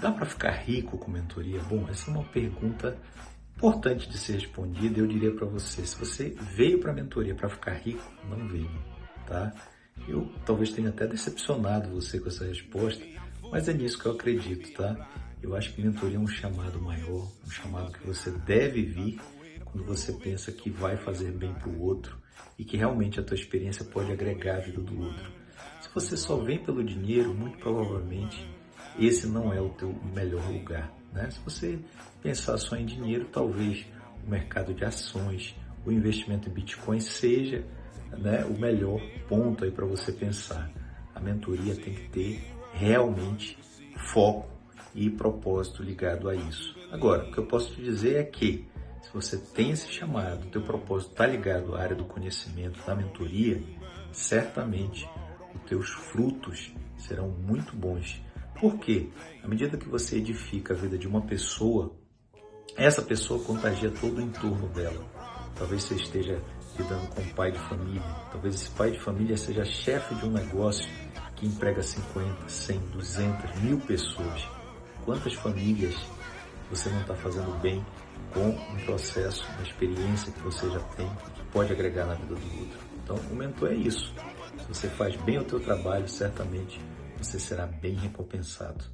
Dá para ficar rico com mentoria? Bom, essa é uma pergunta importante de ser respondida. Eu diria para você, se você veio para a mentoria para ficar rico, não veio, tá? Eu talvez tenha até decepcionado você com essa resposta, mas é nisso que eu acredito, tá? Eu acho que mentoria é um chamado maior, um chamado que você deve vir quando você pensa que vai fazer bem para o outro e que realmente a tua experiência pode agregar a vida do outro. Se você só vem pelo dinheiro, muito provavelmente esse não é o teu melhor lugar. Né? Se você pensar só em dinheiro, talvez o mercado de ações, o investimento em Bitcoin seja né, o melhor ponto aí para você pensar. A mentoria tem que ter realmente foco e propósito ligado a isso. Agora, o que eu posso te dizer é que se você tem esse chamado, o teu propósito está ligado à área do conhecimento, da mentoria, certamente os teus frutos serão muito bons por quê? À medida que você edifica a vida de uma pessoa, essa pessoa contagia todo o entorno dela. Talvez você esteja lidando com um pai de família, talvez esse pai de família seja chefe de um negócio que emprega 50, 100, 200, mil pessoas. Quantas famílias você não está fazendo bem com um processo, uma experiência que você já tem, que pode agregar na vida do outro? Então, o mentor é isso. Se você faz bem o teu trabalho, certamente você será bem recompensado.